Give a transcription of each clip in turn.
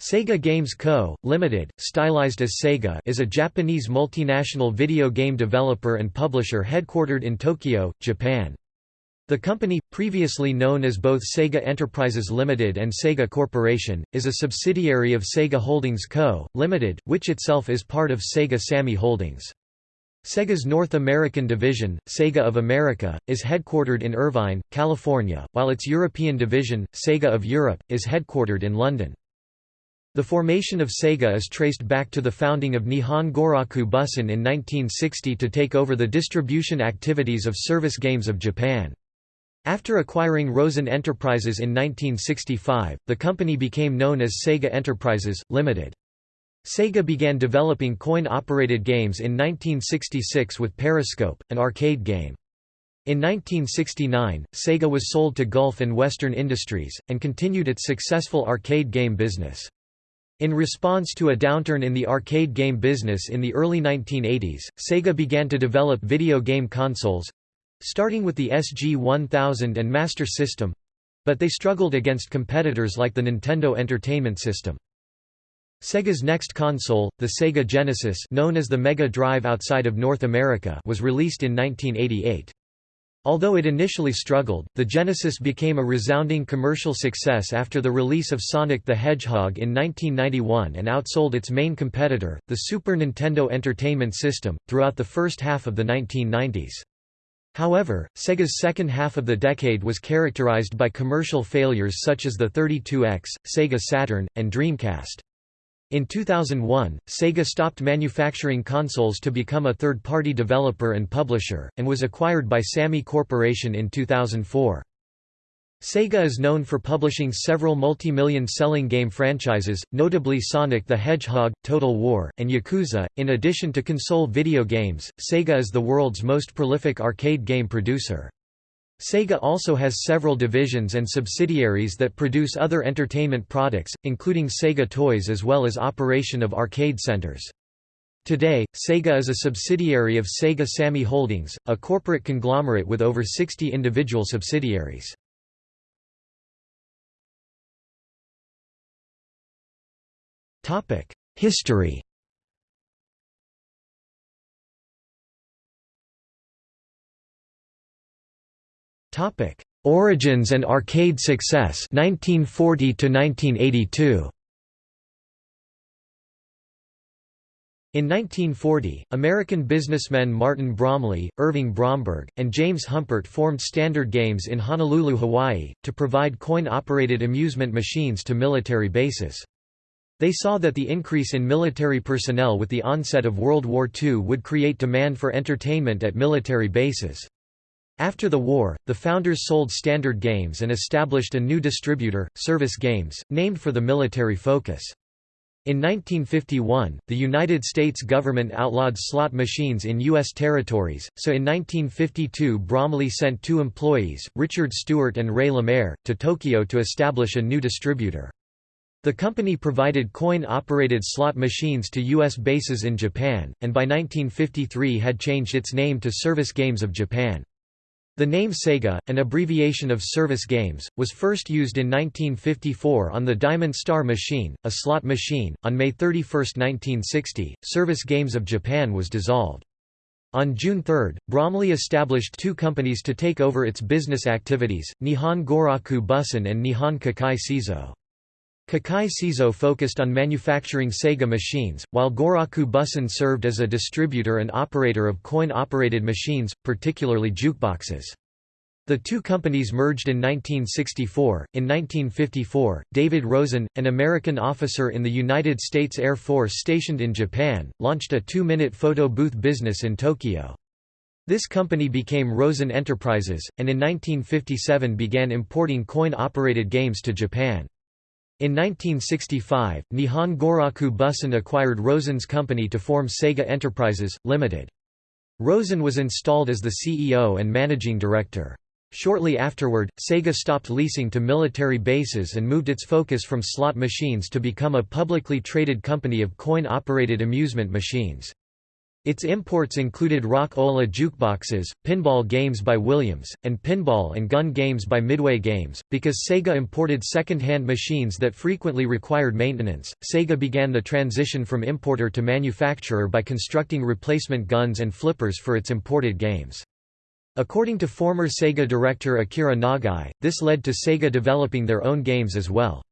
Sega Games Co., Ltd., stylized as Sega is a Japanese multinational video game developer and publisher headquartered in Tokyo, Japan. The company, previously known as both Sega Enterprises Limited and Sega Corporation, is a subsidiary of Sega Holdings Co., Limited, which itself is part of Sega Sammy Holdings. Sega's North American division, Sega of America, is headquartered in Irvine, California, while its European division, Sega of Europe, is headquartered in London. The formation of Sega is traced back to the founding of Nihon Goraku Bussen in 1960 to take over the distribution activities of Service Games of Japan. After acquiring Rosen Enterprises in 1965, the company became known as Sega Enterprises, Limited. Sega began developing coin-operated games in 1966 with Periscope, an arcade game. In 1969, Sega was sold to Gulf and Western Industries, and continued its successful arcade game business. In response to a downturn in the arcade game business in the early 1980s, Sega began to develop video game consoles—starting with the SG-1000 and Master System—but they struggled against competitors like the Nintendo Entertainment System. Sega's next console, the Sega Genesis known as the Mega Drive outside of North America was released in 1988. Although it initially struggled, the Genesis became a resounding commercial success after the release of Sonic the Hedgehog in 1991 and outsold its main competitor, the Super Nintendo Entertainment System, throughout the first half of the 1990s. However, Sega's second half of the decade was characterized by commercial failures such as the 32X, Sega Saturn, and Dreamcast. In 2001, Sega stopped manufacturing consoles to become a third-party developer and publisher, and was acquired by Sammy Corporation in 2004. Sega is known for publishing several multi-million selling game franchises, notably Sonic the Hedgehog, Total War, and Yakuza. In addition to console video games, Sega is the world's most prolific arcade game producer. Sega also has several divisions and subsidiaries that produce other entertainment products, including Sega Toys as well as operation of arcade centers. Today, Sega is a subsidiary of Sega Sammy Holdings, a corporate conglomerate with over 60 individual subsidiaries. History Topic: Origins and arcade success 1940 to 1982. In 1940, American businessmen Martin Bromley, Irving Bromberg, and James Humpert formed Standard Games in Honolulu, Hawaii, to provide coin-operated amusement machines to military bases. They saw that the increase in military personnel with the onset of World War II would create demand for entertainment at military bases. After the war, the founders sold Standard Games and established a new distributor, Service Games, named for the military focus. In 1951, the United States government outlawed slot machines in U.S. territories, so in 1952 Bromley sent two employees, Richard Stewart and Ray Lemaire, to Tokyo to establish a new distributor. The company provided coin-operated slot machines to U.S. bases in Japan, and by 1953 had changed its name to Service Games of Japan. The name Sega, an abbreviation of Service Games, was first used in 1954 on the Diamond Star machine, a slot machine. On May 31, 1960, Service Games of Japan was dissolved. On June 3, Bromley established two companies to take over its business activities, Nihon Goraku Bussen and Nihon Kekkei Seizo. Kekkei Seizo focused on manufacturing Sega machines, while Goraku Bussen served as a distributor and operator of coin-operated machines, particularly jukeboxes. The two companies merged in 1964. In 1954, David Rosen, an American officer in the United States Air Force stationed in Japan, launched a two-minute photo booth business in Tokyo. This company became Rosen Enterprises, and in 1957 began importing coin-operated games to Japan. In 1965, Nihon Goraku Bussen acquired Rosen's company to form Sega Enterprises, Limited. Rosen was installed as the CEO and managing director. Shortly afterward, Sega stopped leasing to military bases and moved its focus from slot machines to become a publicly traded company of coin-operated amusement machines. Its imports included Rock-Ola jukeboxes, pinball games by Williams, and pinball and gun games by Midway Games. Because Sega imported second-hand machines that frequently required maintenance, Sega began the transition from importer to manufacturer by constructing replacement guns and flippers for its imported games. According to former Sega director Akira Nagai, this led to Sega developing their own games as well.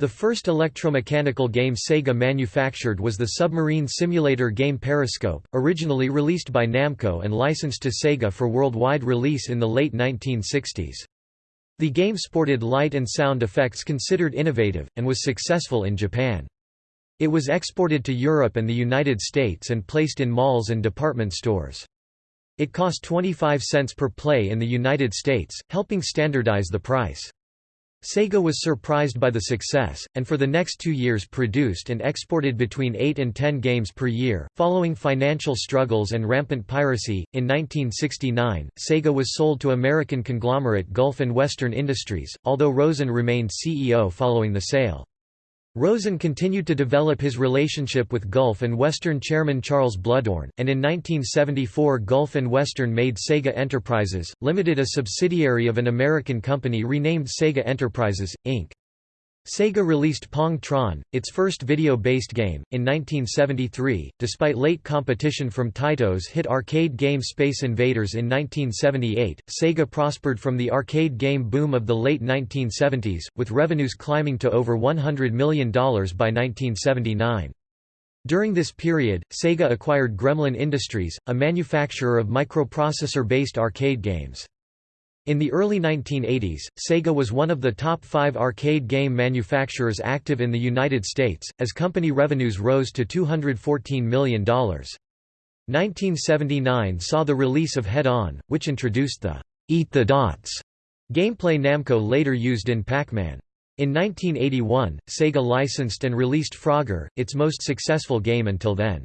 The first electromechanical game Sega manufactured was the submarine simulator game Periscope, originally released by Namco and licensed to Sega for worldwide release in the late 1960s. The game sported light and sound effects considered innovative, and was successful in Japan. It was exported to Europe and the United States and placed in malls and department stores. It cost 25 cents per play in the United States, helping standardize the price. Sega was surprised by the success, and for the next two years produced and exported between 8 and 10 games per year. Following financial struggles and rampant piracy, in 1969, Sega was sold to American conglomerate Gulf and Western Industries, although Rosen remained CEO following the sale. Rosen continued to develop his relationship with Gulf and Western chairman Charles Bluhdorn, and in 1974 Gulf and Western made Sega Enterprises, Limited a subsidiary of an American company renamed Sega Enterprises, Inc. Sega released Pong Tron, its first video-based game, in 1973, despite late competition from Taito's hit arcade game Space Invaders in 1978. Sega prospered from the arcade game boom of the late 1970s, with revenues climbing to over $100 million by 1979. During this period, Sega acquired Gremlin Industries, a manufacturer of microprocessor-based arcade games. In the early 1980s, Sega was one of the top five arcade game manufacturers active in the United States, as company revenues rose to $214 million. 1979 saw the release of Head On, which introduced the Eat the Dots gameplay Namco later used in Pac-Man. In 1981, Sega licensed and released Frogger, its most successful game until then.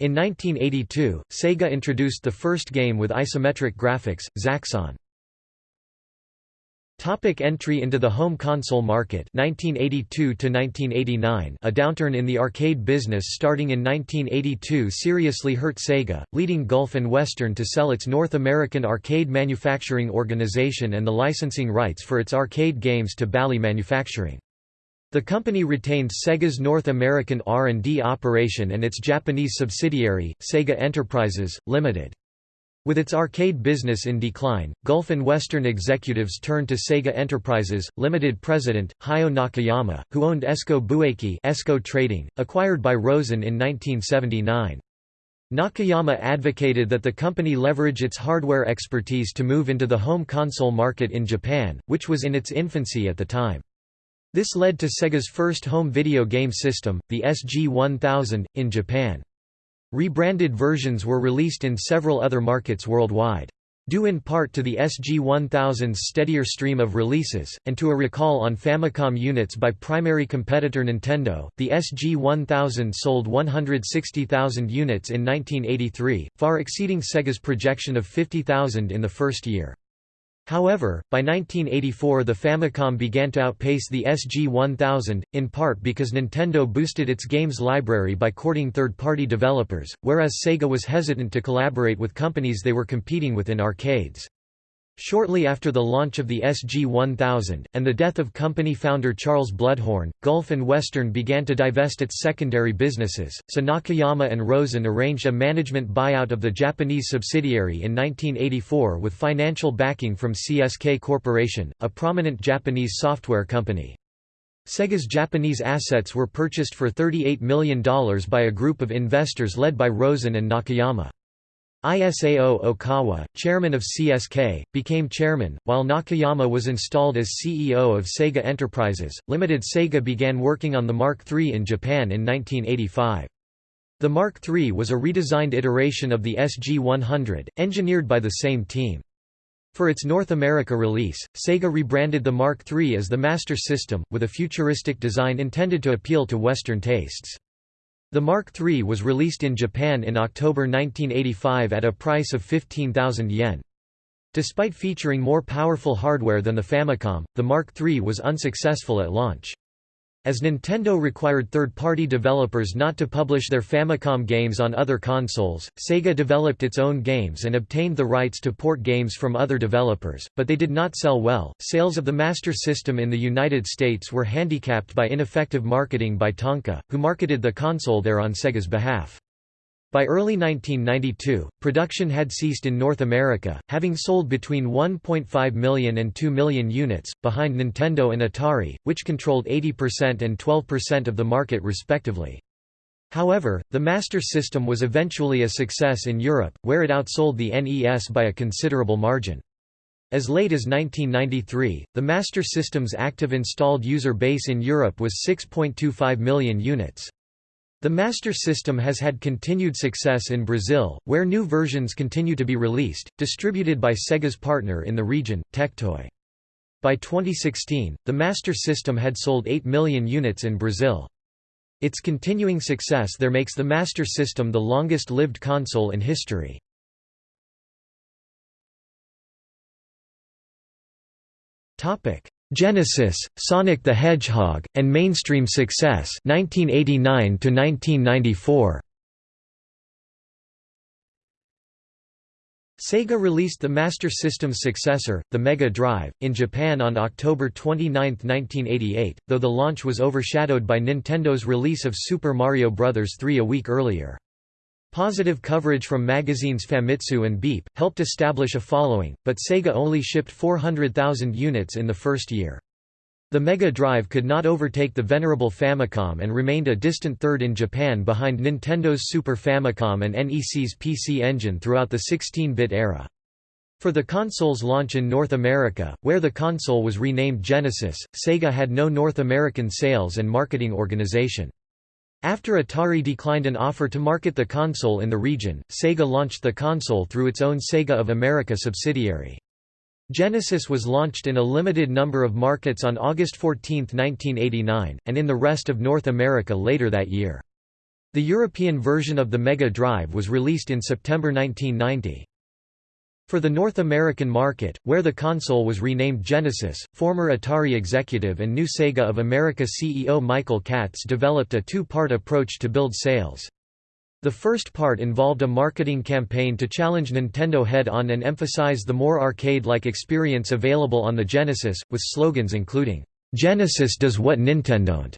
In 1982, Sega introduced the first game with isometric graphics, Zaxxon. Topic entry into the home console market 1982 to 1989 A downturn in the arcade business starting in 1982 seriously hurt Sega, leading Gulf and Western to sell its North American arcade manufacturing organization and the licensing rights for its arcade games to Bally Manufacturing. The company retained Sega's North American R&D operation and its Japanese subsidiary, Sega Enterprises, Limited. With its arcade business in decline, Gulf and Western executives turned to Sega Enterprises, Limited president, Hayao Nakayama, who owned Esco Boeki Esco Trading, acquired by Rosen in 1979. Nakayama advocated that the company leverage its hardware expertise to move into the home console market in Japan, which was in its infancy at the time. This led to Sega's first home video game system, the SG-1000, in Japan. Rebranded versions were released in several other markets worldwide. Due in part to the SG-1000's steadier stream of releases, and to a recall on Famicom units by primary competitor Nintendo, the SG-1000 sold 160,000 units in 1983, far exceeding Sega's projection of 50,000 in the first year. However, by 1984 the Famicom began to outpace the SG-1000, in part because Nintendo boosted its games library by courting third-party developers, whereas Sega was hesitant to collaborate with companies they were competing with in arcades. Shortly after the launch of the SG-1000, and the death of company founder Charles Bluhdorn, Gulf and Western began to divest its secondary businesses, so Nakayama and Rosen arranged a management buyout of the Japanese subsidiary in 1984 with financial backing from CSK Corporation, a prominent Japanese software company. Sega's Japanese assets were purchased for $38 million by a group of investors led by Rosen and Nakayama. Isao Okawa, chairman of CSK, became chairman, while Nakayama was installed as CEO of Sega Enterprises. Limited Sega began working on the Mark III in Japan in 1985. The Mark III was a redesigned iteration of the SG-100, engineered by the same team. For its North America release, Sega rebranded the Mark III as the Master System, with a futuristic design intended to appeal to Western tastes. The Mark III was released in Japan in October 1985 at a price of 15,000 yen. Despite featuring more powerful hardware than the Famicom, the Mark III was unsuccessful at launch. As Nintendo required third-party developers not to publish their Famicom games on other consoles, Sega developed its own games and obtained the rights to port games from other developers, but they did not sell well. Sales of the Master System in the United States were handicapped by ineffective marketing by Tonka, who marketed the console there on Sega's behalf. By early 1992, production had ceased in North America, having sold between 1.5 million and 2 million units, behind Nintendo and Atari, which controlled 80% and 12% of the market respectively. However, the Master System was eventually a success in Europe, where it outsold the NES by a considerable margin. As late as 1993, the Master System's active installed user base in Europe was 6.25 million units. The Master System has had continued success in Brazil, where new versions continue to be released, distributed by Sega's partner in the region, Tectoy. By 2016, the Master System had sold 8 million units in Brazil. Its continuing success there makes the Master System the longest-lived console in history. Genesis, Sonic the Hedgehog, and mainstream success 1989 to 1994. Sega released the Master System's successor, the Mega Drive, in Japan on October 29, 1988, though the launch was overshadowed by Nintendo's release of Super Mario Bros. 3 a week earlier. Positive coverage from magazines Famitsu and Beep, helped establish a following, but Sega only shipped 400,000 units in the first year. The Mega Drive could not overtake the venerable Famicom and remained a distant third in Japan behind Nintendo's Super Famicom and NEC's PC Engine throughout the 16-bit era. For the console's launch in North America, where the console was renamed Genesis, Sega had no North American sales and marketing organization. After Atari declined an offer to market the console in the region, Sega launched the console through its own Sega of America subsidiary. Genesis was launched in a limited number of markets on August 14, 1989, and in the rest of North America later that year. The European version of the Mega Drive was released in September 1990. For the North American market, where the console was renamed Genesis, former Atari executive and new Sega of America CEO Michael Katz developed a two-part approach to build sales. The first part involved a marketing campaign to challenge Nintendo head-on and emphasize the more arcade-like experience available on the Genesis, with slogans including, "'Genesis does what Nintendo don't."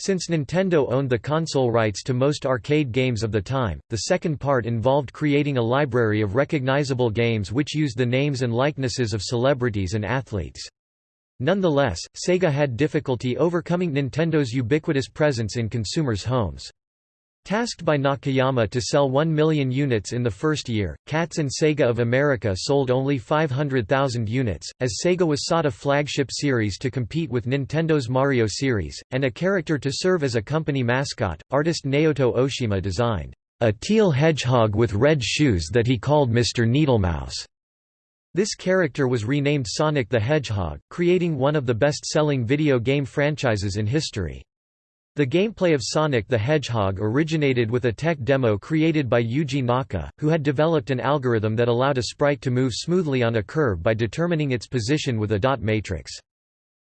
Since Nintendo owned the console rights to most arcade games of the time, the second part involved creating a library of recognizable games which used the names and likenesses of celebrities and athletes. Nonetheless, Sega had difficulty overcoming Nintendo's ubiquitous presence in consumers' homes. Tasked by Nakayama to sell 1 million units in the first year, Katz and Sega of America sold only 500,000 units, as Sega was sought a flagship series to compete with Nintendo's Mario series, and a character to serve as a company mascot. Artist Naoto Oshima designed a teal hedgehog with red shoes that he called Mr. Needlemouse. This character was renamed Sonic the Hedgehog, creating one of the best-selling video game franchises in history. The gameplay of Sonic the Hedgehog originated with a tech demo created by Yuji Naka, who had developed an algorithm that allowed a sprite to move smoothly on a curve by determining its position with a dot matrix.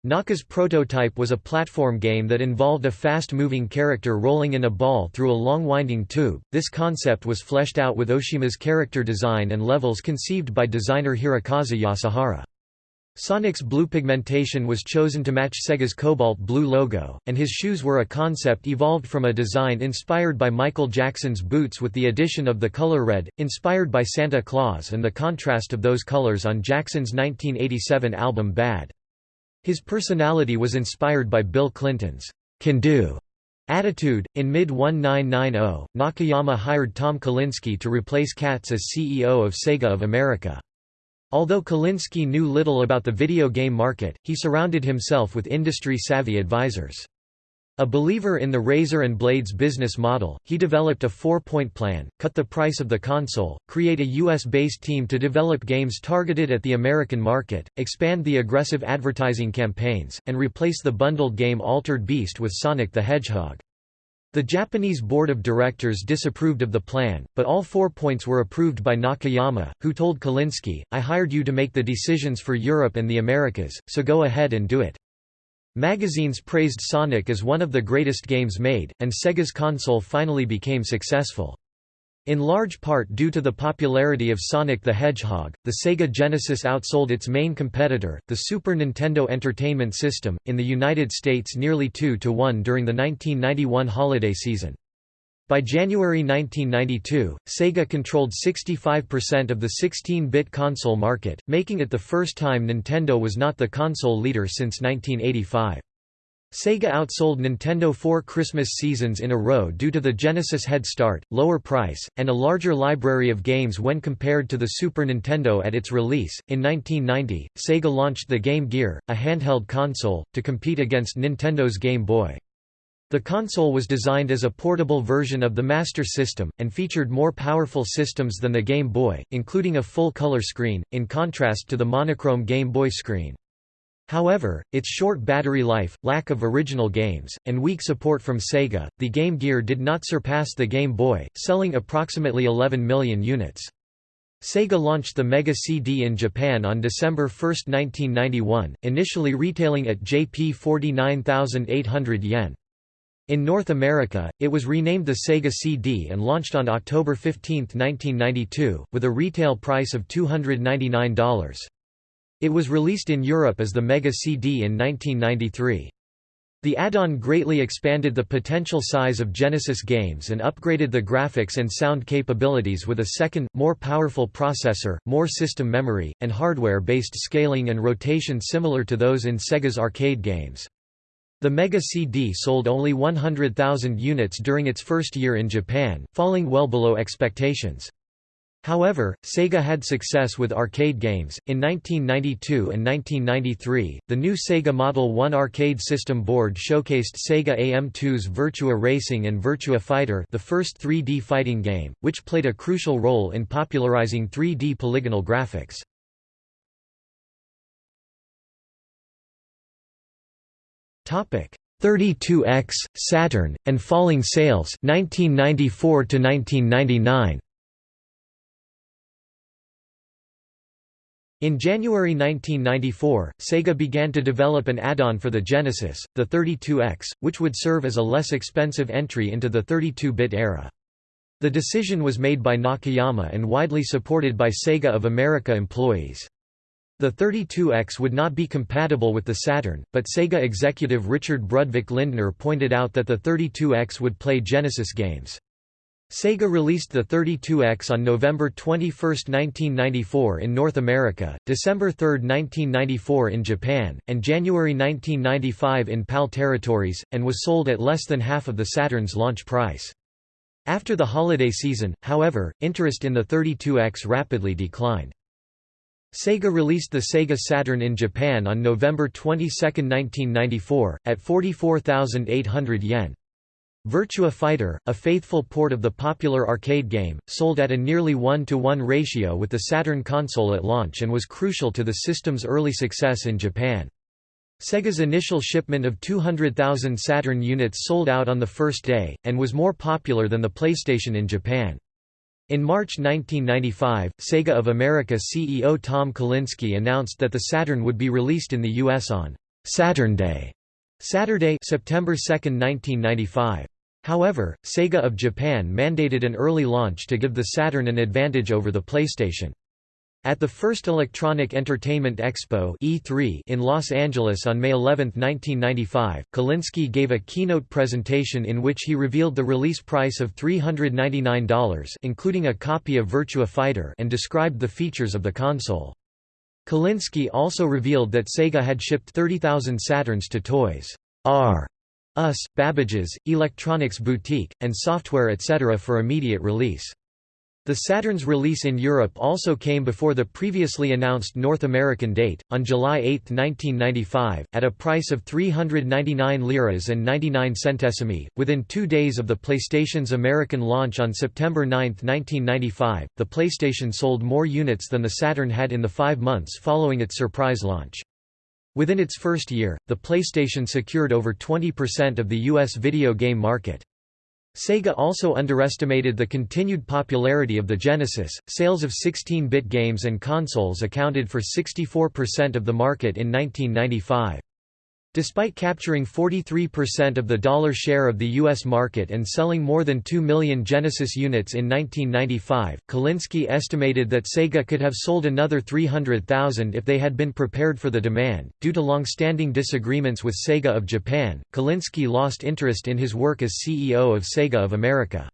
Naka's prototype was a platform game that involved a fast-moving character rolling in a ball through a long winding tube. This concept was fleshed out with Oshima's character design and levels conceived by designer Hirokazu Yasuhara. Sonic's blue pigmentation was chosen to match Sega's cobalt blue logo, and his shoes were a concept evolved from a design inspired by Michael Jackson's boots with the addition of the color red, inspired by Santa Claus and the contrast of those colors on Jackson's 1987 album Bad. His personality was inspired by Bill Clinton's can do attitude. In mid 1990, Nakayama hired Tom Kalinske to replace Katz as CEO of Sega of America. Although Kalinske knew little about the video game market, he surrounded himself with industry-savvy advisors. A believer in the razor and blades business model, he developed a four-point plan, cut the price of the console, create a US-based team to develop games targeted at the American market, expand the aggressive advertising campaigns, and replace the bundled game Altered Beast with Sonic the Hedgehog. The Japanese board of directors disapproved of the plan, but all four points were approved by Nakayama, who told Kalinske, I hired you to make the decisions for Europe and the Americas, so go ahead and do it. Magazines praised Sonic as one of the greatest games made, and Sega's console finally became successful. In large part due to the popularity of Sonic the Hedgehog, the Sega Genesis outsold its main competitor, the Super Nintendo Entertainment System, in the United States nearly 2 to 1 during the 1991 holiday season. By January 1992, Sega controlled 65% of the 16-bit console market, making it the first time Nintendo was not the console leader since 1985. Sega outsold Nintendo four Christmas seasons in a row due to the Genesis head start, lower price, and a larger library of games when compared to the Super Nintendo at its release. In 1990, Sega launched the Game Gear, a handheld console, to compete against Nintendo's Game Boy. The console was designed as a portable version of the Master System, and featured more powerful systems than the Game Boy, including a full-color screen, in contrast to the monochrome Game Boy screen. However, its short battery life, lack of original games, and weak support from Sega, the Game Gear did not surpass the Game Boy, selling approximately 11 million units. Sega launched the Mega CD in Japan on December 1, 1991, initially retailing at Jp 49,800 yen. In North America, it was renamed the Sega CD and launched on October 15, 1992, with a retail price of $299. It was released in Europe as the Mega CD in 1993. The add-on greatly expanded the potential size of Genesis games and upgraded the graphics and sound capabilities with a second, more powerful processor, more system memory, and hardware-based scaling and rotation similar to those in Sega's arcade games. The Mega CD sold only 100,000 units during its first year in Japan, falling well below expectations. However, Sega had success with arcade games. In 1992 and 1993, the new Sega Model 1 arcade system board showcased Sega AM2's Virtua Racing and Virtua Fighter, the first 3D fighting game, which played a crucial role in popularizing 3D polygonal graphics. Topic: 32X, Saturn, and falling sales 1994 to 1999. In January 1994, Sega began to develop an add-on for the Genesis, the 32X, which would serve as a less expensive entry into the 32-bit era. The decision was made by Nakayama and widely supported by Sega of America employees. The 32X would not be compatible with the Saturn, but Sega executive Richard Brudvik Lindner pointed out that the 32X would play Genesis games. Sega released the 32X on November 21, 1994 in North America, December 3, 1994 in Japan, and January 1995 in PAL territories, and was sold at less than half of the Saturn's launch price. After the holiday season, however, interest in the 32X rapidly declined. Sega released the Sega Saturn in Japan on November 22, 1994, at 44,800 yen. Virtua Fighter, a faithful port of the popular arcade game, sold at a nearly 1 to 1 ratio with the Saturn console at launch and was crucial to the system's early success in Japan. Sega's initial shipment of 200,000 Saturn units sold out on the first day, and was more popular than the PlayStation in Japan. In March 1995, Sega of America CEO Tom Kalinske announced that the Saturn would be released in the US on Saturn Day, Saturday, September 2, 1995. However, Sega of Japan mandated an early launch to give the Saturn an advantage over the PlayStation. At the first Electronic Entertainment Expo E3 in Los Angeles on May 11, 1995, Kalinske gave a keynote presentation in which he revealed the release price of $399 including a copy of Virtua Fighter and described the features of the console. Kalinske also revealed that Sega had shipped 30,000 Saturns to Toys R Us, Babbage's, Electronics Boutique, and Software etc. for immediate release. The Saturn's release in Europe also came before the previously announced North American date, on July 8, 1995, at a price of 399 liras and 99 centesimi. Within two days of the PlayStation's American launch on September 9, 1995, the PlayStation sold more units than the Saturn had in the five months following its surprise launch. Within its first year, the PlayStation secured over 20% of the U.S. video game market. Sega also underestimated the continued popularity of the Genesis. Sales of 16 bit games and consoles accounted for 64% of the market in 1995. Despite capturing 43% of the dollar share of the U.S. market and selling more than 2 million Genesis units in 1995, Kalinske estimated that Sega could have sold another 300,000 if they had been prepared for the demand. Due to long-standing disagreements with Sega of Japan, Kalinske lost interest in his work as CEO of Sega of America.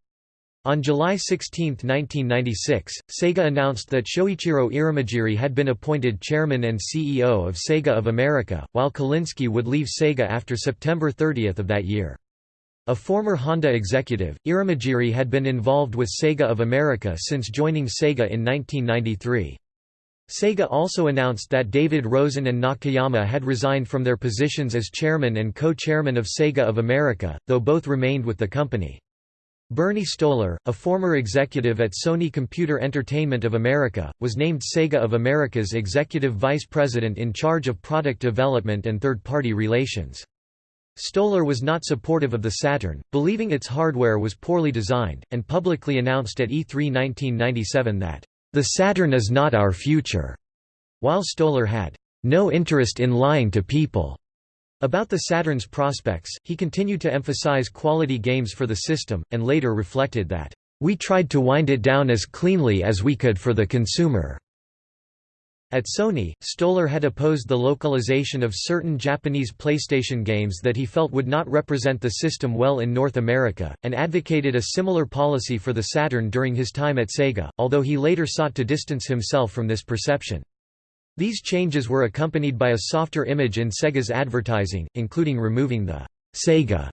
On July 16, 1996, Sega announced that Shoichiro Irimajiri had been appointed chairman and CEO of Sega of America, while Kalinske would leave Sega after September 30 of that year. A former Honda executive, Irimajiri had been involved with Sega of America since joining Sega in 1993. Sega also announced that David Rosen and Nakayama had resigned from their positions as chairman and co-chairman of Sega of America, though both remained with the company. Bernie Stolar, a former executive at Sony Computer Entertainment of America, was named Sega of America's executive vice president in charge of product development and third-party relations. Stolar was not supportive of the Saturn, believing its hardware was poorly designed, and publicly announced at E3 1997 that, "...the Saturn is not our future", while Stolar had, "...no interest in lying to people." About the Saturn's prospects, he continued to emphasize quality games for the system, and later reflected that, "...we tried to wind it down as cleanly as we could for the consumer." At Sony, Stolar had opposed the localization of certain Japanese PlayStation games that he felt would not represent the system well in North America, and advocated a similar policy for the Saturn during his time at Sega, although he later sought to distance himself from this perception. These changes were accompanied by a softer image in Sega's advertising, including removing the Sega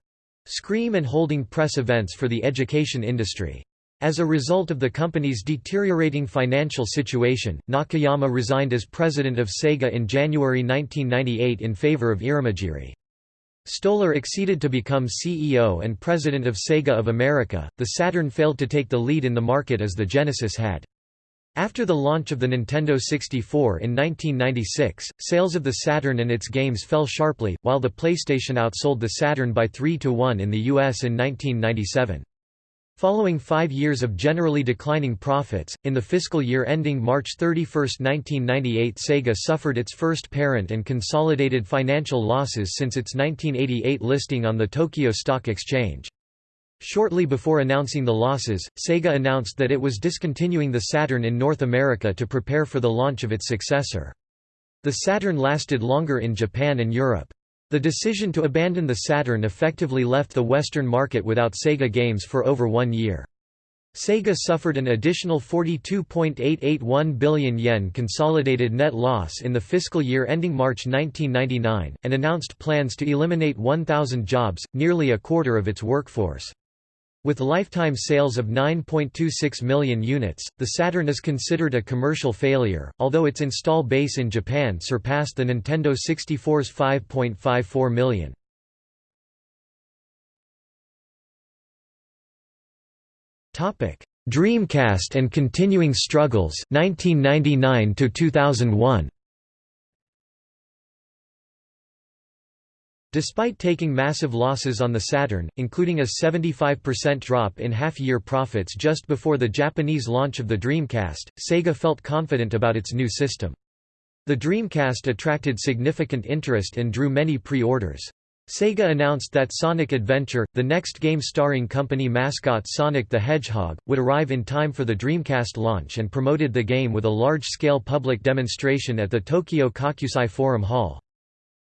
scream and holding press events for the education industry. As a result of the company's deteriorating financial situation, Nakayama resigned as president of Sega in January 1998 in favor of Irimajiri. Stolar acceded to become CEO and president of Sega of America. The Saturn failed to take the lead in the market as the Genesis had. After the launch of the Nintendo 64 in 1996, sales of the Saturn and its games fell sharply, while the PlayStation outsold the Saturn by 3 to 1 in the US in 1997. Following five years of generally declining profits, in the fiscal year ending March 31, 1998 Sega suffered its first parent and consolidated financial losses since its 1988 listing on the Tokyo Stock Exchange. Shortly before announcing the losses, Sega announced that it was discontinuing the Saturn in North America to prepare for the launch of its successor. The Saturn lasted longer in Japan and Europe. The decision to abandon the Saturn effectively left the Western market without Sega games for over one year. Sega suffered an additional 42.881 billion yen consolidated net loss in the fiscal year ending March 1999, and announced plans to eliminate 1,000 jobs, nearly a quarter of its workforce. With lifetime sales of 9.26 million units, the Saturn is considered a commercial failure, although its install base in Japan surpassed the Nintendo 64's 5.54 million. Dreamcast and continuing struggles 1999 to 2001 Despite taking massive losses on the Saturn, including a 75% drop in half-year profits just before the Japanese launch of the Dreamcast, Sega felt confident about its new system. The Dreamcast attracted significant interest and drew many pre-orders. Sega announced that Sonic Adventure, the next game starring company mascot Sonic the Hedgehog, would arrive in time for the Dreamcast launch and promoted the game with a large-scale public demonstration at the Tokyo Kokusai Forum Hall.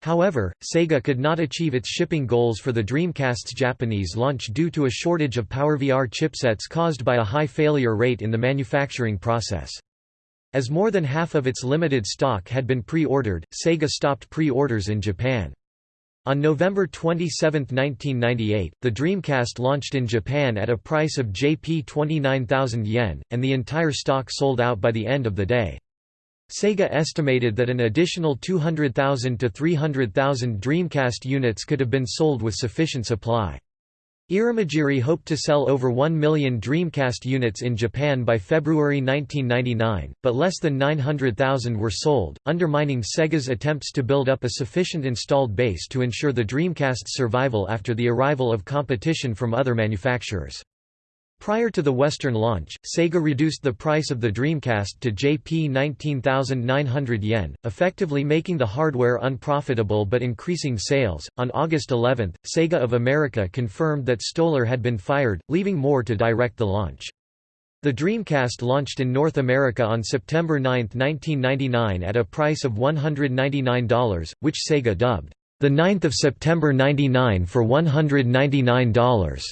However, Sega could not achieve its shipping goals for the Dreamcast's Japanese launch due to a shortage of PowerVR chipsets caused by a high failure rate in the manufacturing process. As more than half of its limited stock had been pre-ordered, Sega stopped pre-orders in Japan. On November 27, 1998, the Dreamcast launched in Japan at a price of Jp 29,000 yen, and the entire stock sold out by the end of the day. Sega estimated that an additional 200,000 to 300,000 Dreamcast units could have been sold with sufficient supply. Irimajiri hoped to sell over 1 million Dreamcast units in Japan by February 1999, but less than 900,000 were sold, undermining Sega's attempts to build up a sufficient installed base to ensure the Dreamcast's survival after the arrival of competition from other manufacturers. Prior to the Western launch, Sega reduced the price of the Dreamcast to Jp 19,900 yen, effectively making the hardware unprofitable but increasing sales. On August 11, Sega of America confirmed that Stolar had been fired, leaving Moore to direct the launch. The Dreamcast launched in North America on September 9, 1999 at a price of $199, which Sega dubbed, the 9th of September 99 for $199.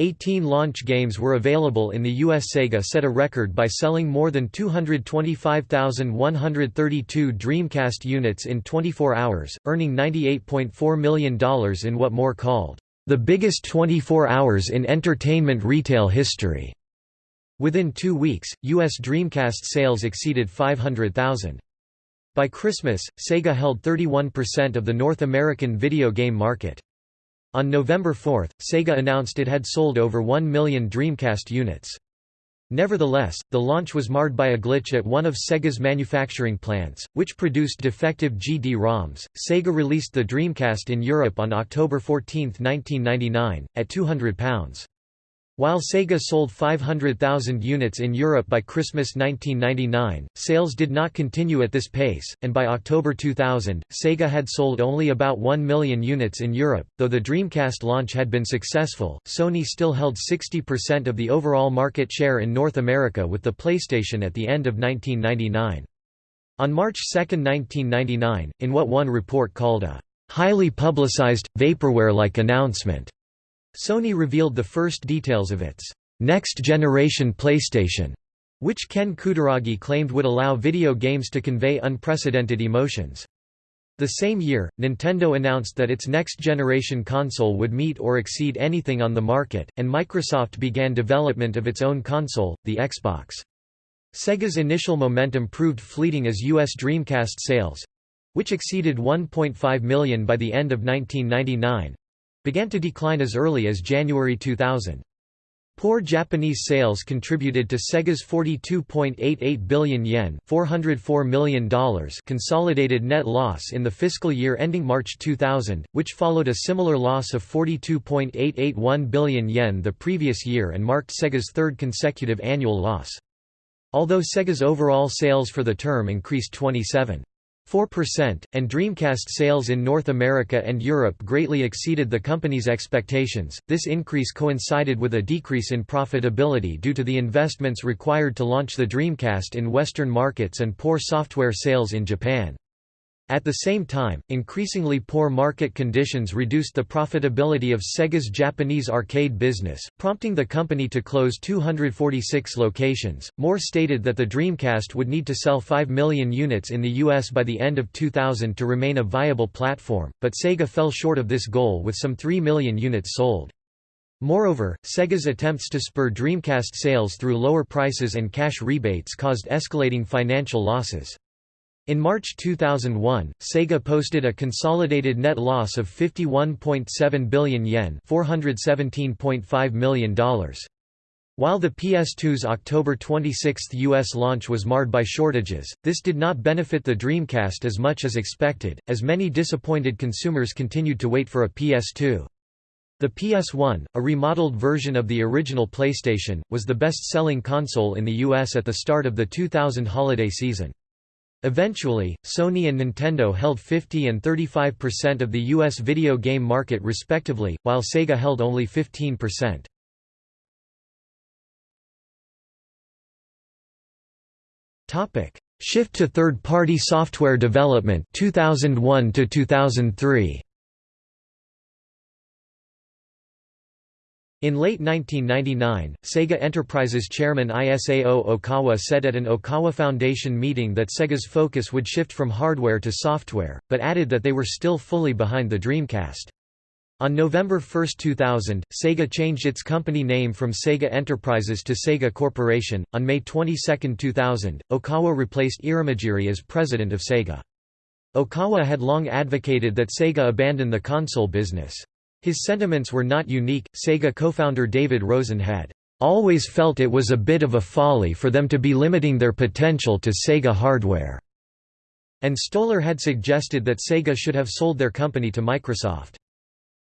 18 launch games were available in the US Sega set a record by selling more than 225,132 Dreamcast units in 24 hours, earning $98.4 million in what Moore called, "...the biggest 24 hours in entertainment retail history." Within two weeks, U.S. Dreamcast sales exceeded 500,000. By Christmas, Sega held 31% of the North American video game market. On November 4, Sega announced it had sold over 1 million Dreamcast units. Nevertheless, the launch was marred by a glitch at one of Sega's manufacturing plants, which produced defective GD-ROMs. Sega released the Dreamcast in Europe on October 14, 1999, at £200. While Sega sold 500,000 units in Europe by Christmas 1999, sales did not continue at this pace, and by October 2000, Sega had sold only about 1 million units in Europe. Though the Dreamcast launch had been successful, Sony still held 60% of the overall market share in North America with the PlayStation at the end of 1999. On March 2, 1999, in what one report called a highly publicized, vaporware-like announcement, Sony revealed the first details of its next-generation PlayStation, which Ken Kutaragi claimed would allow video games to convey unprecedented emotions. The same year, Nintendo announced that its next-generation console would meet or exceed anything on the market, and Microsoft began development of its own console, the Xbox. Sega's initial momentum proved fleeting as U.S. Dreamcast sales—which exceeded 1.5 million by the end of 1999, began to decline as early as January 2000. Poor Japanese sales contributed to Sega's 42.88 billion yen $404 million consolidated net loss in the fiscal year ending March 2000, which followed a similar loss of 42.881 billion yen the previous year and marked Sega's third consecutive annual loss. Although Sega's overall sales for the term increased 27. 4%, and Dreamcast sales in North America and Europe greatly exceeded the company's expectations. This increase coincided with a decrease in profitability due to the investments required to launch the Dreamcast in Western markets and poor software sales in Japan. At the same time, increasingly poor market conditions reduced the profitability of Sega's Japanese arcade business, prompting the company to close 246 locations. Moore stated that the Dreamcast would need to sell 5 million units in the US by the end of 2000 to remain a viable platform, but Sega fell short of this goal with some 3 million units sold. Moreover, Sega's attempts to spur Dreamcast sales through lower prices and cash rebates caused escalating financial losses. In March 2001, Sega posted a consolidated net loss of 51.7 billion yen $417.5 million. While the PS2's October 26 U.S. launch was marred by shortages, this did not benefit the Dreamcast as much as expected, as many disappointed consumers continued to wait for a PS2. The PS1, a remodeled version of the original PlayStation, was the best-selling console in the US at the start of the 2000 holiday season. Eventually, Sony and Nintendo held 50 and 35% of the US video game market respectively, while Sega held only 15%. Topic: Shift to third-party software development 2001 to 2003. In late 1999, Sega Enterprises chairman Isao Okawa said at an Okawa Foundation meeting that Sega's focus would shift from hardware to software, but added that they were still fully behind the Dreamcast. On November 1, 2000, Sega changed its company name from Sega Enterprises to Sega Corporation. On May 22, 2000, Okawa replaced Irimajiri as president of Sega. Okawa had long advocated that Sega abandon the console business. His sentiments were not unique. Sega co-founder David Rosen had always felt it was a bit of a folly for them to be limiting their potential to Sega hardware. And Stolar had suggested that Sega should have sold their company to Microsoft.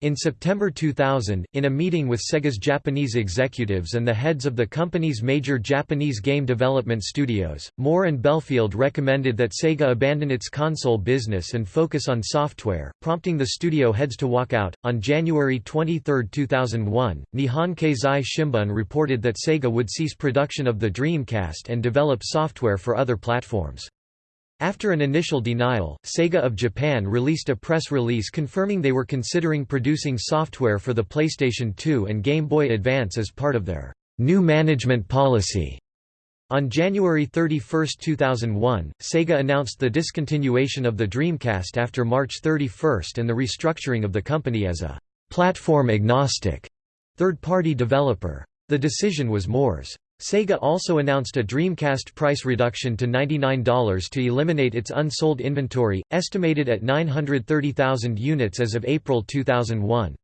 In September 2000, in a meeting with Sega's Japanese executives and the heads of the company's major Japanese game development studios, Moore and Bellfield recommended that Sega abandon its console business and focus on software, prompting the studio heads to walk out. On January 23, 2001, Nihon Keizai Shimbun reported that Sega would cease production of the Dreamcast and develop software for other platforms. After an initial denial, Sega of Japan released a press release confirming they were considering producing software for the PlayStation 2 and Game Boy Advance as part of their new management policy. On January 31, 2001, Sega announced the discontinuation of the Dreamcast after March 31 and the restructuring of the company as a platform-agnostic third-party developer. The decision was Moore's. Sega also announced a Dreamcast price reduction to $99 to eliminate its unsold inventory, estimated at 930,000 units as of April 2001.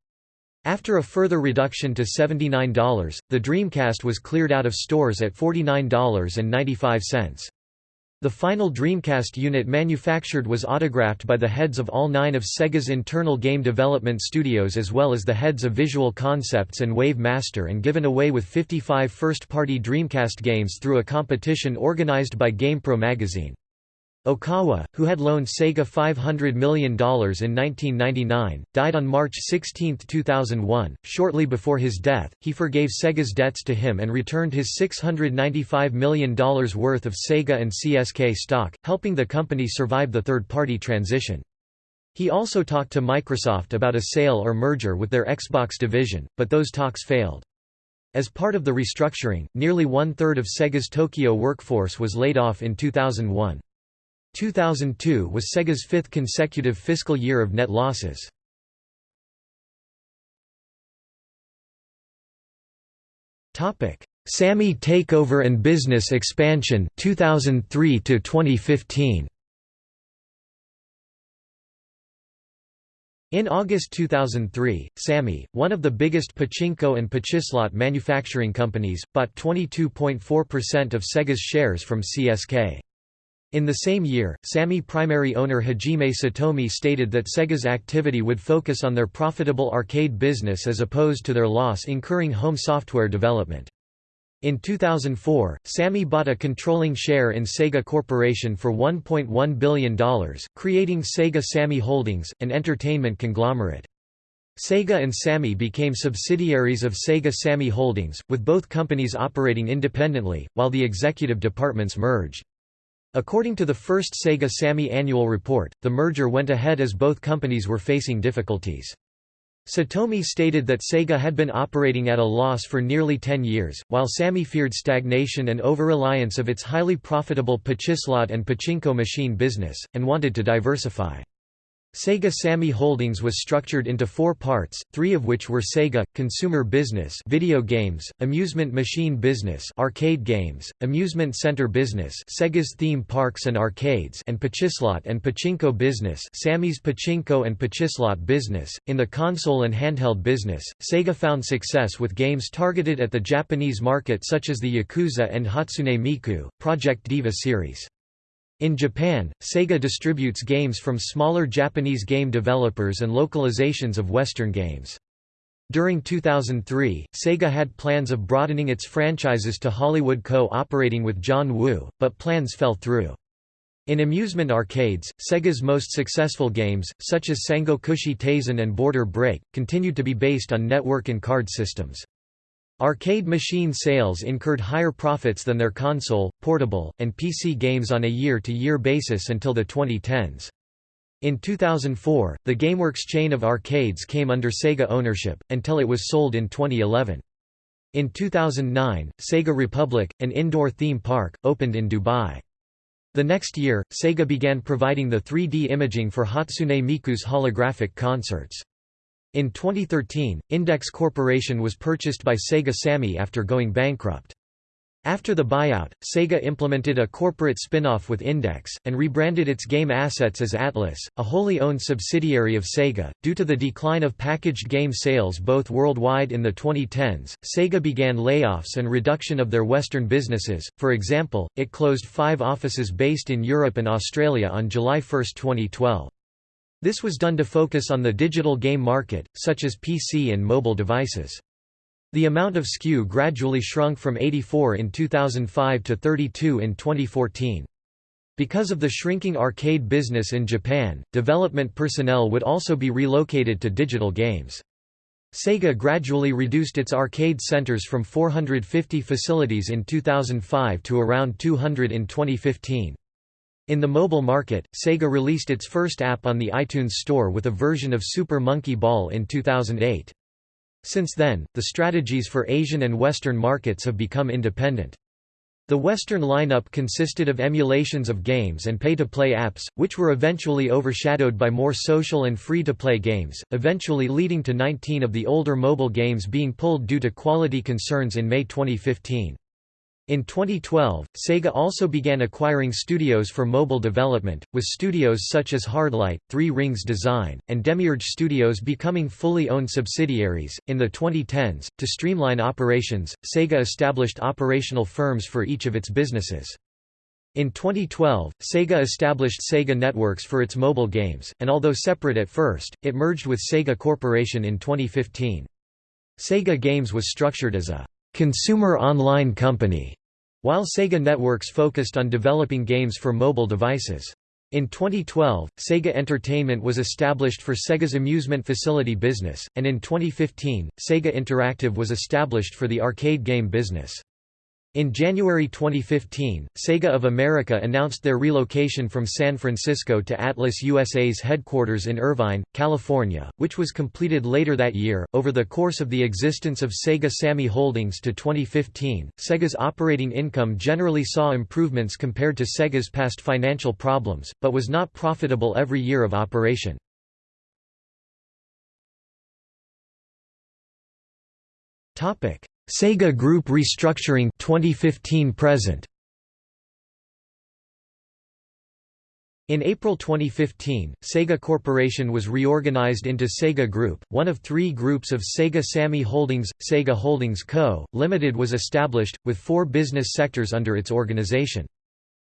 After a further reduction to $79, the Dreamcast was cleared out of stores at $49.95. The final Dreamcast unit manufactured was autographed by the heads of all nine of Sega's internal game development studios as well as the heads of Visual Concepts and Wave Master and given away with 55 first-party Dreamcast games through a competition organized by GamePro magazine. Okawa, who had loaned Sega $500 million in 1999, died on March 16, 2001. Shortly before his death, he forgave Sega's debts to him and returned his $695 million worth of Sega and CSK stock, helping the company survive the third-party transition. He also talked to Microsoft about a sale or merger with their Xbox division, but those talks failed. As part of the restructuring, nearly one-third of Sega's Tokyo workforce was laid off in 2001. 2002 was Sega's fifth consecutive fiscal year of net losses. Topic: Sammy takeover and business expansion 2003 to 2015. In August 2003, Sammy, one of the biggest pachinko and pachislot manufacturing companies, bought 22.4% of Sega's shares from CSK. In the same year, Sammy primary owner Hajime Satomi stated that Sega's activity would focus on their profitable arcade business as opposed to their loss-incurring home software development. In 2004, Sammy bought a controlling share in Sega Corporation for $1.1 billion, creating Sega Sammy Holdings, an entertainment conglomerate. Sega and Sammy became subsidiaries of Sega Sammy Holdings, with both companies operating independently, while the executive departments merged. According to the first Sega Sammy annual report, the merger went ahead as both companies were facing difficulties. Satomi stated that Sega had been operating at a loss for nearly 10 years, while Sammy feared stagnation and over-reliance of its highly profitable pachislot and pachinko machine business, and wanted to diversify. Sega Sammy Holdings was structured into four parts, three of which were Sega, consumer business video games, amusement machine business arcade games, amusement center business Sega's theme parks and arcades and Pachislot and Pachinko business Sammy's Pachinko and Pachislot business. In the console and handheld business, Sega found success with games targeted at the Japanese market such as the Yakuza and Hatsune Miku, Project Diva series. In Japan, Sega distributes games from smaller Japanese game developers and localizations of Western games. During 2003, Sega had plans of broadening its franchises to Hollywood co-operating with John Woo, but plans fell through. In amusement arcades, Sega's most successful games, such as Sangokushi Taisen and Border Break, continued to be based on network and card systems. Arcade machine sales incurred higher profits than their console, portable, and PC games on a year-to-year -year basis until the 2010s. In 2004, the GameWorks chain of arcades came under Sega ownership, until it was sold in 2011. In 2009, Sega Republic, an indoor theme park, opened in Dubai. The next year, Sega began providing the 3D imaging for Hatsune Miku's holographic concerts. In 2013, Index Corporation was purchased by Sega Sammy after going bankrupt. After the buyout, Sega implemented a corporate spin-off with Index, and rebranded its game assets as Atlus, a wholly owned subsidiary of Sega. Due to the decline of packaged game sales both worldwide in the 2010s, Sega began layoffs and reduction of their Western businesses, for example, it closed five offices based in Europe and Australia on July 1, 2012. This was done to focus on the digital game market, such as PC and mobile devices. The amount of SKU gradually shrunk from 84 in 2005 to 32 in 2014. Because of the shrinking arcade business in Japan, development personnel would also be relocated to digital games. Sega gradually reduced its arcade centers from 450 facilities in 2005 to around 200 in 2015. In the mobile market, Sega released its first app on the iTunes Store with a version of Super Monkey Ball in 2008. Since then, the strategies for Asian and Western markets have become independent. The Western lineup consisted of emulations of games and pay-to-play apps, which were eventually overshadowed by more social and free-to-play games, eventually leading to 19 of the older mobile games being pulled due to quality concerns in May 2015. In 2012, Sega also began acquiring studios for mobile development, with studios such as Hardlight, Three Rings Design, and Demiurge Studios becoming fully owned subsidiaries. In the 2010s, to streamline operations, Sega established operational firms for each of its businesses. In 2012, Sega established Sega Networks for its mobile games, and although separate at first, it merged with Sega Corporation in 2015. Sega Games was structured as a consumer online company, while Sega Networks focused on developing games for mobile devices. In 2012, Sega Entertainment was established for Sega's amusement facility business, and in 2015, Sega Interactive was established for the arcade game business. In January 2015, Sega of America announced their relocation from San Francisco to Atlus USA's headquarters in Irvine, California, which was completed later that year. Over the course of the existence of Sega Sammy Holdings to 2015, Sega's operating income generally saw improvements compared to Sega's past financial problems, but was not profitable every year of operation. Topic: Sega Group restructuring 2015 present. In April 2015, Sega Corporation was reorganized into Sega Group, one of three groups of Sega Sammy Holdings. Sega Holdings Co., Ltd. was established, with four business sectors under its organization.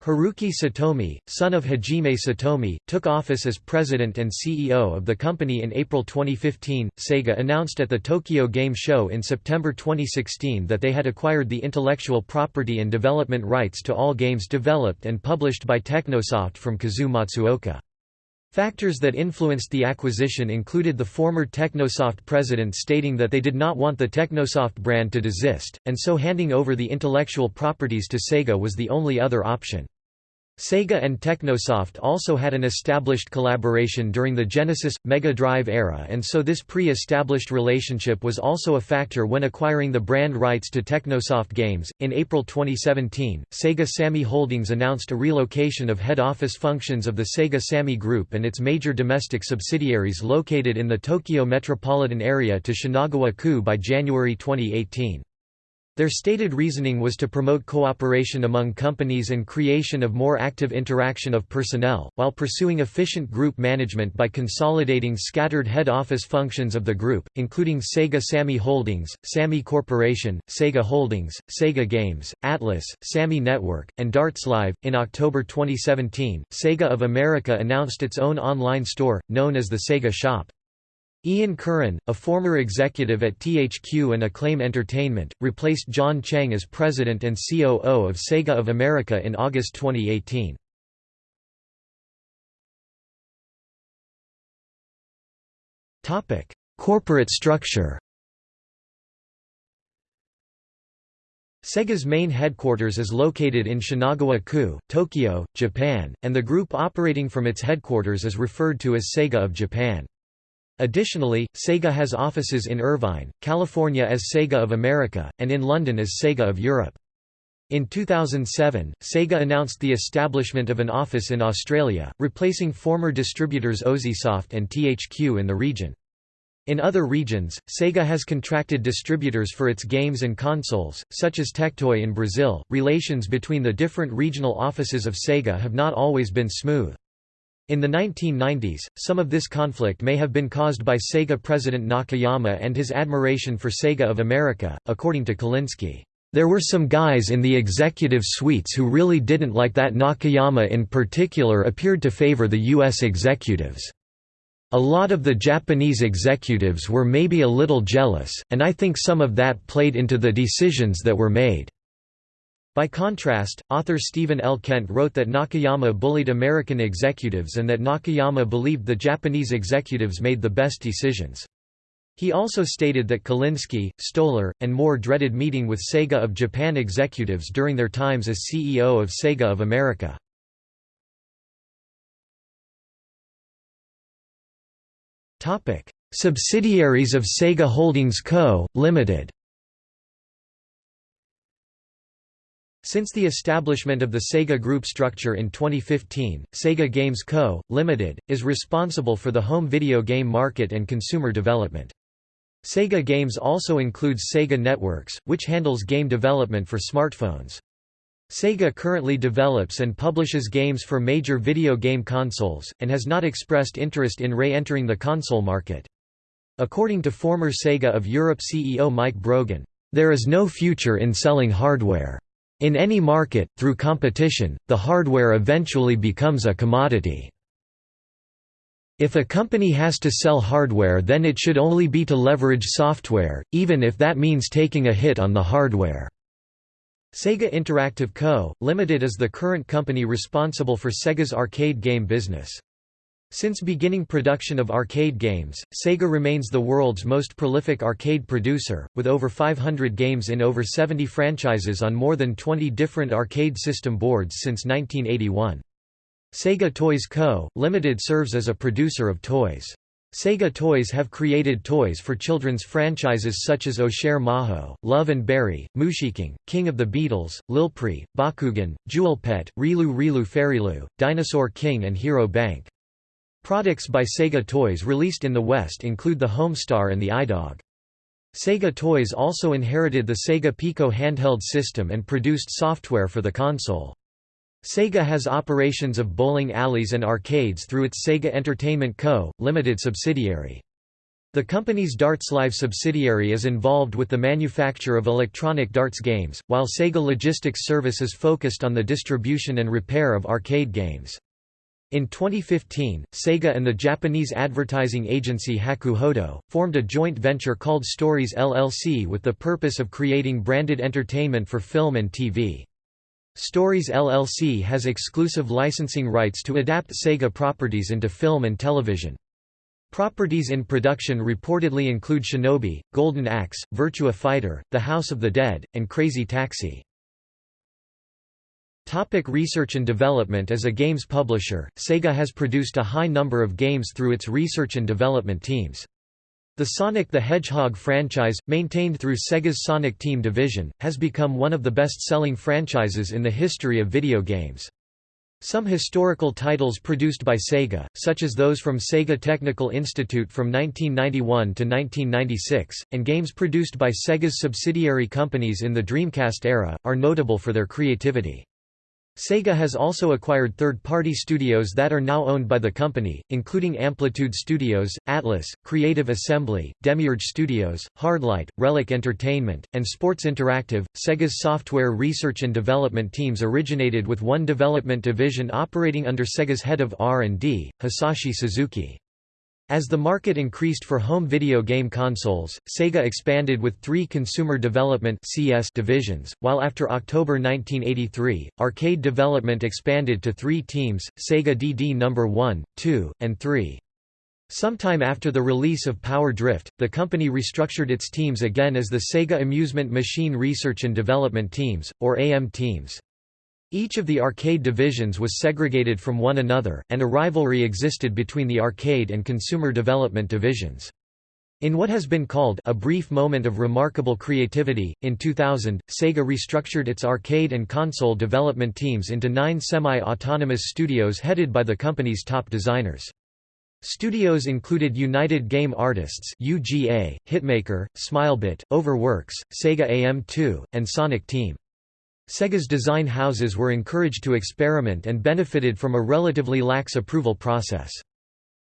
Haruki Satomi, son of Hajime Satomi, took office as president and CEO of the company in April 2015. Sega announced at the Tokyo Game Show in September 2016 that they had acquired the intellectual property and development rights to all games developed and published by Technosoft from Kazu Matsuoka. Factors that influenced the acquisition included the former Technosoft president stating that they did not want the Technosoft brand to desist, and so handing over the intellectual properties to Sega was the only other option. Sega and Technosoft also had an established collaboration during the Genesis Mega Drive era and so this pre-established relationship was also a factor when acquiring the brand rights to Technosoft games. In April 2017, Sega Sammy Holdings announced a relocation of head office functions of the Sega Sammy Group and its major domestic subsidiaries located in the Tokyo metropolitan area to Shinagawa-ku by January 2018. Their stated reasoning was to promote cooperation among companies and creation of more active interaction of personnel, while pursuing efficient group management by consolidating scattered head office functions of the group, including Sega Sammy Holdings, Sammy Corporation, Sega Holdings, Sega Games, Atlus, Sammy Network, and Darts Live. In October 2017, Sega of America announced its own online store, known as the Sega Shop. Ian Curran, a former executive at THQ and Acclaim Entertainment, replaced John Cheng as president and COO of Sega of America in August 2018. Corporate structure Sega's main headquarters is located in Shinagawa-ku, Tokyo, Japan, and the group operating from its headquarters is referred to as Sega of Japan. Additionally, Sega has offices in Irvine, California as Sega of America, and in London as Sega of Europe. In 2007, Sega announced the establishment of an office in Australia, replacing former distributors Ozisoft and THQ in the region. In other regions, Sega has contracted distributors for its games and consoles, such as Tectoy in Brazil. Relations between the different regional offices of Sega have not always been smooth. In the 1990s, some of this conflict may have been caused by Sega president Nakayama and his admiration for Sega of America, according to Kalinske. There were some guys in the executive suites who really didn't like that Nakayama in particular appeared to favor the U.S. executives. A lot of the Japanese executives were maybe a little jealous, and I think some of that played into the decisions that were made." By contrast, author Steven L. Kent wrote that Nakayama bullied American executives and that Nakayama believed the Japanese executives made the best decisions. He also stated that Kalinske, Stolar, and Moore dreaded meeting with Sega of Japan executives during their times as CEO of Sega of America. Subsidiaries of Sega Holdings Co., Ltd. Since the establishment of the Sega Group structure in 2015, Sega Games Co., Ltd., is responsible for the home video game market and consumer development. Sega Games also includes Sega Networks, which handles game development for smartphones. Sega currently develops and publishes games for major video game consoles, and has not expressed interest in re-entering the console market. According to former Sega of Europe CEO Mike Brogan, "...there is no future in selling hardware." In any market, through competition, the hardware eventually becomes a commodity. If a company has to sell hardware then it should only be to leverage software, even if that means taking a hit on the hardware. Sega Interactive Co., Ltd. is the current company responsible for Sega's arcade game business. Since beginning production of arcade games, Sega remains the world's most prolific arcade producer, with over 500 games in over 70 franchises on more than 20 different arcade system boards since 1981. Sega Toys Co., Limited serves as a producer of toys. Sega Toys have created toys for children's franchises such as Oshare Maho, Love and Berry, Mushiking, King of the Beetles, Lilpree, Bakugan, Jewel Pet, Rilu Rilu Fairilu, Dinosaur King and Hero Bank. Products by Sega Toys released in the West include the Homestar and the iDog. Sega Toys also inherited the Sega Pico handheld system and produced software for the console. Sega has operations of bowling alleys and arcades through its Sega Entertainment Co., Limited subsidiary. The company's Darts Live subsidiary is involved with the manufacture of electronic darts games, while Sega Logistics Service is focused on the distribution and repair of arcade games. In 2015, Sega and the Japanese advertising agency Hakuhodo, formed a joint venture called Stories LLC with the purpose of creating branded entertainment for film and TV. Stories LLC has exclusive licensing rights to adapt Sega properties into film and television. Properties in production reportedly include Shinobi, Golden Axe, Virtua Fighter, The House of the Dead, and Crazy Taxi. Topic research and development As a games publisher, Sega has produced a high number of games through its research and development teams. The Sonic the Hedgehog franchise, maintained through Sega's Sonic Team division, has become one of the best-selling franchises in the history of video games. Some historical titles produced by Sega, such as those from Sega Technical Institute from 1991 to 1996, and games produced by Sega's subsidiary companies in the Dreamcast era, are notable for their creativity. Sega has also acquired third-party studios that are now owned by the company, including Amplitude Studios, Atlus, Creative Assembly, Demiurge Studios, Hardlight, Relic Entertainment, and Sports Interactive. Sega's software research and development teams originated with one development division operating under Sega's head of R&D, Hisashi Suzuki. As the market increased for home video game consoles, Sega expanded with three Consumer Development CS divisions, while after October 1983, arcade development expanded to three teams, Sega DD No. 1, 2, and 3. Sometime after the release of Power Drift, the company restructured its teams again as the Sega Amusement Machine Research and Development Teams, or AM teams. Each of the arcade divisions was segregated from one another, and a rivalry existed between the arcade and consumer development divisions. In what has been called a brief moment of remarkable creativity, in 2000, Sega restructured its arcade and console development teams into nine semi-autonomous studios headed by the company's top designers. Studios included United Game Artists UGA, Hitmaker, Smilebit, Overworks, Sega AM2, and Sonic Team. Sega's design houses were encouraged to experiment and benefited from a relatively lax approval process.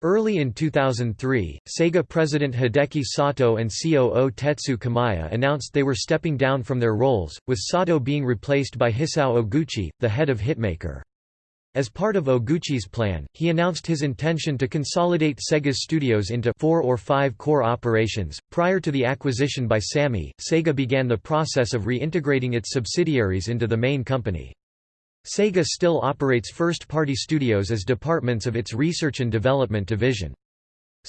Early in 2003, Sega president Hideki Sato and COO Tetsu Kayama announced they were stepping down from their roles, with Sato being replaced by Hisao Oguchi, the head of Hitmaker. As part of Oguchi's plan, he announced his intention to consolidate Sega's studios into four or five core operations. Prior to the acquisition by Sammy, Sega began the process of reintegrating its subsidiaries into the main company. Sega still operates first-party studios as departments of its research and development division.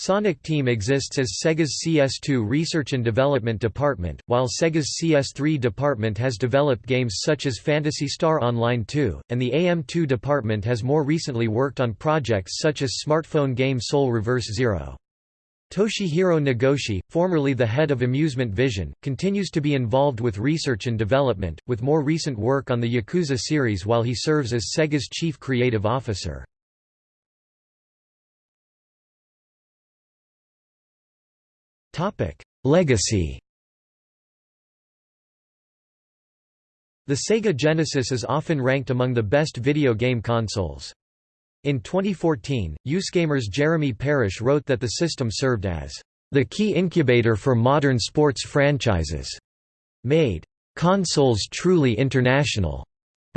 Sonic Team exists as Sega's CS2 Research and Development Department, while Sega's CS3 department has developed games such as Phantasy Star Online 2, and the AM2 department has more recently worked on projects such as smartphone game Soul Reverse Zero. Toshihiro Nagoshi, formerly the head of Amusement Vision, continues to be involved with research and development, with more recent work on the Yakuza series while he serves as Sega's chief creative officer. Legacy The Sega Genesis is often ranked among the best video game consoles. In 2014, USgamer's Jeremy Parish wrote that the system served as the key incubator for modern sports franchises, made. Consoles truly international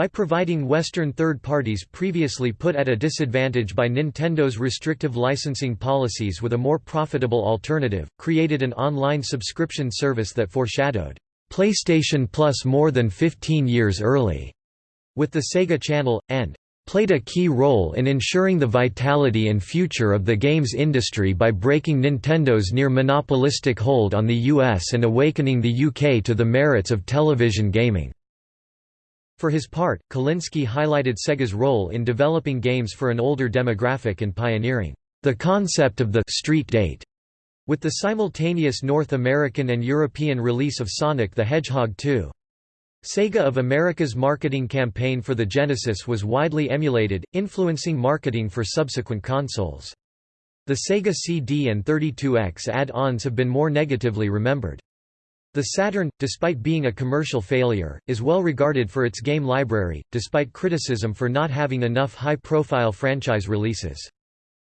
by providing Western third parties previously put at a disadvantage by Nintendo's restrictive licensing policies with a more profitable alternative, created an online subscription service that foreshadowed PlayStation Plus more than 15 years early, with the Sega Channel, and played a key role in ensuring the vitality and future of the games industry by breaking Nintendo's near monopolistic hold on the US and awakening the UK to the merits of television gaming. For his part, Kalinske highlighted Sega's role in developing games for an older demographic and pioneering the concept of the street date with the simultaneous North American and European release of Sonic the Hedgehog 2. Sega of America's marketing campaign for the Genesis was widely emulated, influencing marketing for subsequent consoles. The Sega CD and 32X add-ons have been more negatively remembered. The Saturn, despite being a commercial failure, is well regarded for its game library, despite criticism for not having enough high-profile franchise releases.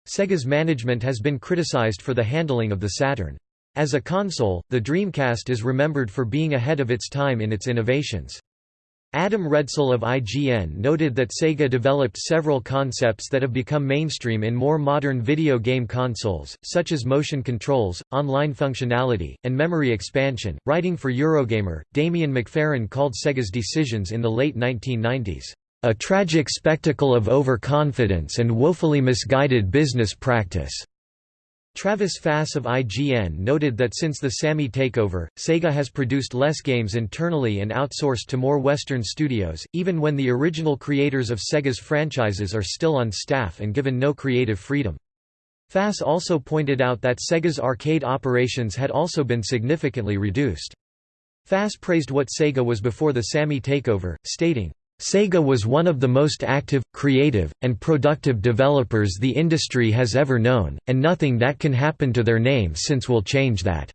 Sega's management has been criticized for the handling of the Saturn. As a console, the Dreamcast is remembered for being ahead of its time in its innovations. Adam Redsell of IGN noted that Sega developed several concepts that have become mainstream in more modern video game consoles, such as motion controls, online functionality, and memory expansion. Writing for Eurogamer, Damien McFerran called Sega's decisions in the late 1990s, a tragic spectacle of overconfidence and woefully misguided business practice. Travis Fass of IGN noted that since the Sammy takeover, Sega has produced less games internally and outsourced to more Western studios, even when the original creators of Sega's franchises are still on staff and given no creative freedom. Fass also pointed out that Sega's arcade operations had also been significantly reduced. Fass praised what Sega was before the Sammy takeover, stating, Sega was one of the most active, creative, and productive developers the industry has ever known, and nothing that can happen to their name since will change that.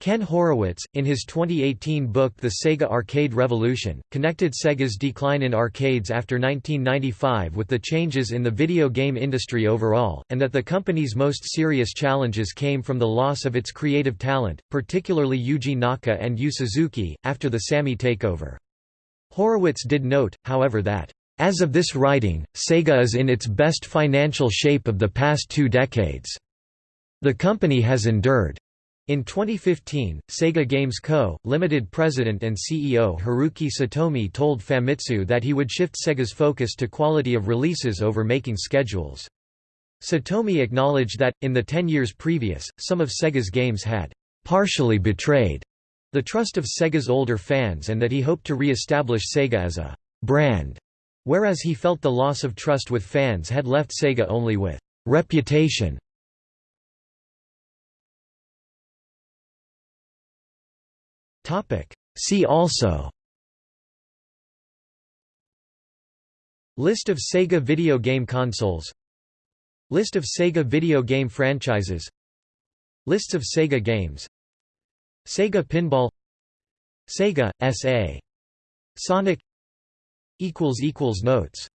Ken Horowitz, in his 2018 book The Sega Arcade Revolution, connected Sega's decline in arcades after 1995 with the changes in the video game industry overall, and that the company's most serious challenges came from the loss of its creative talent, particularly Yuji Naka and Yu Suzuki, after the Sammy takeover. Horowitz did note, however that, "...as of this writing, Sega is in its best financial shape of the past two decades. The company has endured." In 2015, Sega Games Co., Limited president and CEO Haruki Satomi told Famitsu that he would shift Sega's focus to quality of releases over making schedules. Satomi acknowledged that, in the ten years previous, some of Sega's games had partially betrayed the trust of Sega's older fans and that he hoped to re-establish Sega as a «brand», whereas he felt the loss of trust with fans had left Sega only with «reputation». See also List of Sega video game consoles List of Sega video game franchises Lists of Sega games Sega Pinball Sega, S.A. Sonic Notes